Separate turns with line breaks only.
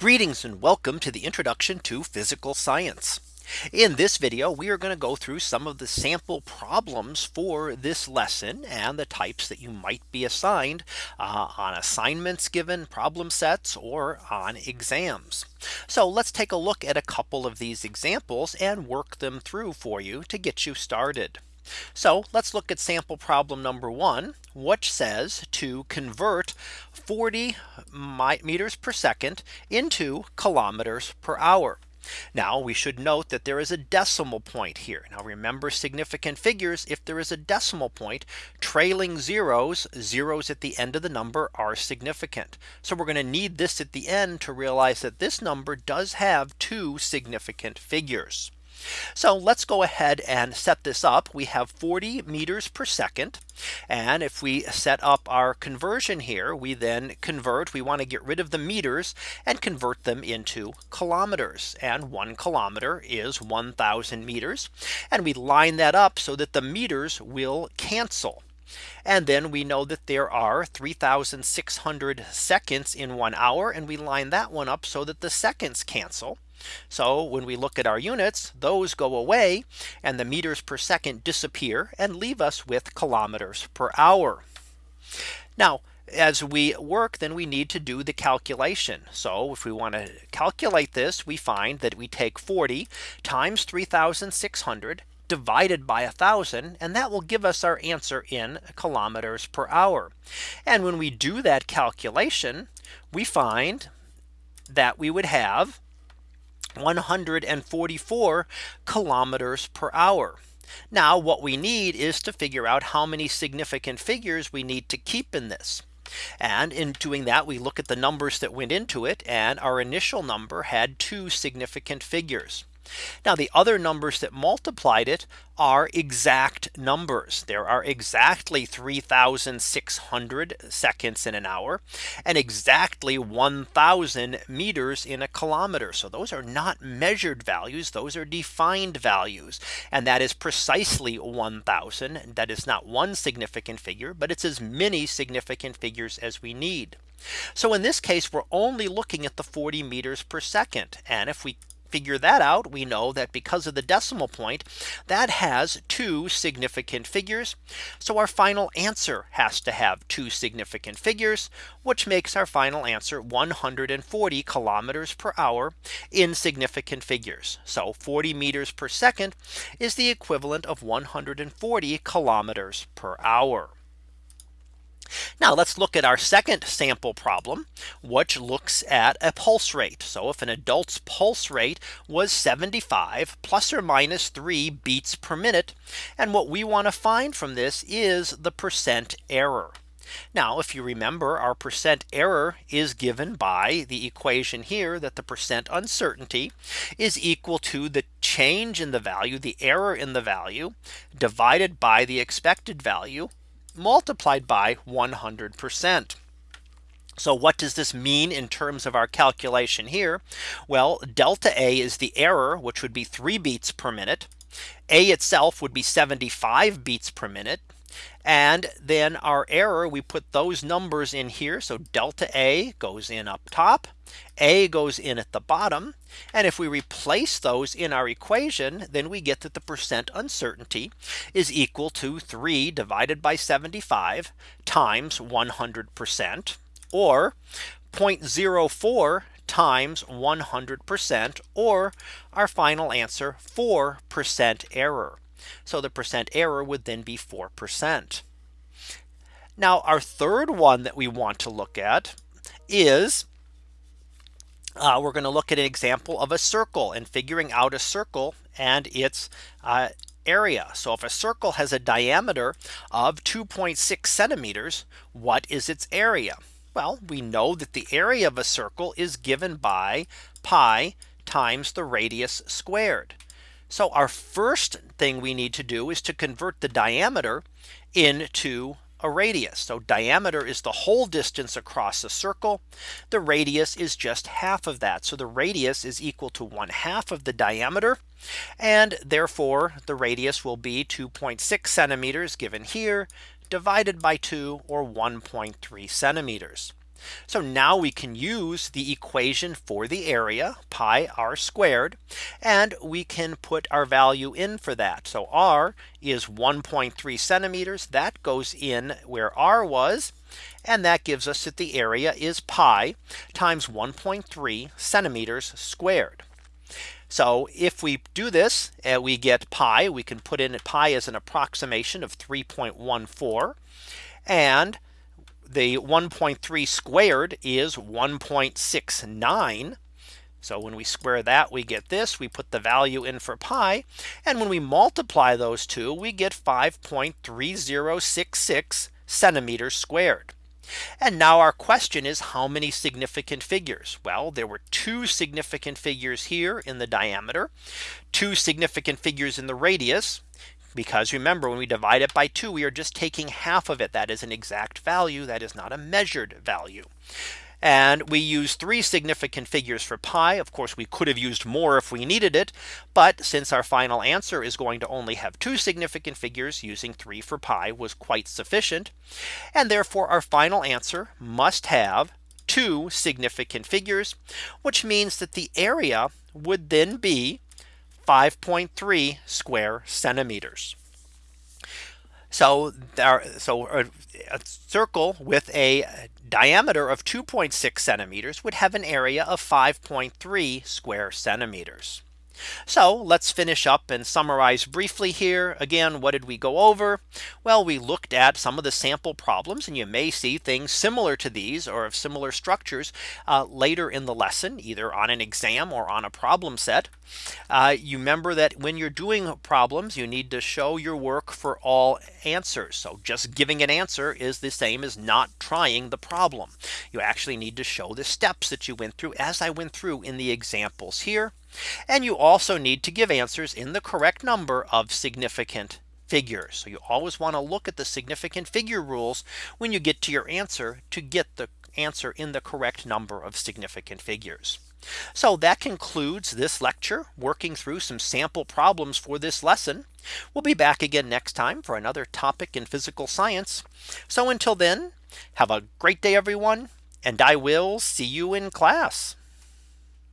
Greetings and welcome to the introduction to physical science. In this video, we are going to go through some of the sample problems for this lesson and the types that you might be assigned uh, on assignments given problem sets or on exams. So let's take a look at a couple of these examples and work them through for you to get you started. So let's look at sample problem number one, which says to convert 40 meters per second into kilometers per hour. Now we should note that there is a decimal point here. Now remember significant figures. If there is a decimal point trailing zeros, zeros at the end of the number are significant. So we're going to need this at the end to realize that this number does have two significant figures. So let's go ahead and set this up. We have 40 meters per second. And if we set up our conversion here, we then convert, we want to get rid of the meters and convert them into kilometers. And one kilometer is 1000 meters. And we line that up so that the meters will cancel. And then we know that there are 3600 seconds in one hour. And we line that one up so that the seconds cancel. So when we look at our units, those go away and the meters per second disappear and leave us with kilometers per hour. Now, as we work, then we need to do the calculation. So if we want to calculate this, we find that we take 40 times 3600 divided by a thousand and that will give us our answer in kilometers per hour. And when we do that calculation, we find that we would have 144 kilometers per hour. Now what we need is to figure out how many significant figures we need to keep in this. And in doing that, we look at the numbers that went into it. And our initial number had two significant figures. Now the other numbers that multiplied it are exact numbers. There are exactly 3600 seconds in an hour and exactly 1000 meters in a kilometer. So those are not measured values. Those are defined values. And that is precisely 1000. That is not one significant figure, but it's as many significant figures as we need. So in this case, we're only looking at the 40 meters per second. And if we figure that out, we know that because of the decimal point, that has two significant figures. So our final answer has to have two significant figures, which makes our final answer 140 kilometers per hour in significant figures. So 40 meters per second is the equivalent of 140 kilometers per hour. Now let's look at our second sample problem, which looks at a pulse rate. So if an adult's pulse rate was 75 plus or minus 3 beats per minute. And what we want to find from this is the percent error. Now, if you remember, our percent error is given by the equation here that the percent uncertainty is equal to the change in the value, the error in the value divided by the expected value multiplied by 100%. So what does this mean in terms of our calculation here? Well, delta A is the error, which would be three beats per minute. A itself would be 75 beats per minute. And then our error, we put those numbers in here. So delta A goes in up top. A goes in at the bottom. And if we replace those in our equation, then we get that the percent uncertainty is equal to 3 divided by 75 times 100% or 0.04 times 100% or our final answer 4% error. So the percent error would then be 4%. Now our third one that we want to look at is uh, we're going to look at an example of a circle and figuring out a circle and its uh, area. So if a circle has a diameter of 2.6 centimeters, what is its area? Well, we know that the area of a circle is given by pi times the radius squared. So our first thing we need to do is to convert the diameter into a radius. So diameter is the whole distance across a circle. The radius is just half of that. So the radius is equal to one half of the diameter. And therefore the radius will be 2.6 centimeters given here divided by 2 or 1.3 centimeters. So now we can use the equation for the area pi r squared and we can put our value in for that. So r is 1.3 centimeters that goes in where r was and that gives us that the area is pi times 1.3 centimeters squared. So if we do this and we get pi, we can put in pi as an approximation of 3.14 and the 1.3 squared is 1.69. So when we square that we get this we put the value in for pi and when we multiply those two we get 5.3066 centimeters squared. And now our question is how many significant figures? Well, there were two significant figures here in the diameter, two significant figures in the radius, because remember when we divide it by 2 we are just taking half of it that is an exact value that is not a measured value and we use three significant figures for pi. Of course, we could have used more if we needed it. But since our final answer is going to only have two significant figures using three for pi was quite sufficient. And therefore our final answer must have two significant figures, which means that the area would then be 5.3 square centimeters. So there, so a, a, circle with a diameter of 2.6 centimeters would have an area of 5.3 square centimeters. So let's finish up and summarize briefly here. Again, what did we go over? Well, we looked at some of the sample problems and you may see things similar to these or of similar structures uh, later in the lesson, either on an exam or on a problem set. Uh, you remember that when you're doing problems, you need to show your work for all answers. So just giving an answer is the same as not trying the problem. You actually need to show the steps that you went through as I went through in the examples here. And you also need to give answers in the correct number of significant figures. So you always want to look at the significant figure rules when you get to your answer to get the answer in the correct number of significant figures. So that concludes this lecture working through some sample problems for this lesson. We'll be back again next time for another topic in physical science. So until then, have a great day, everyone, and I will see you in class.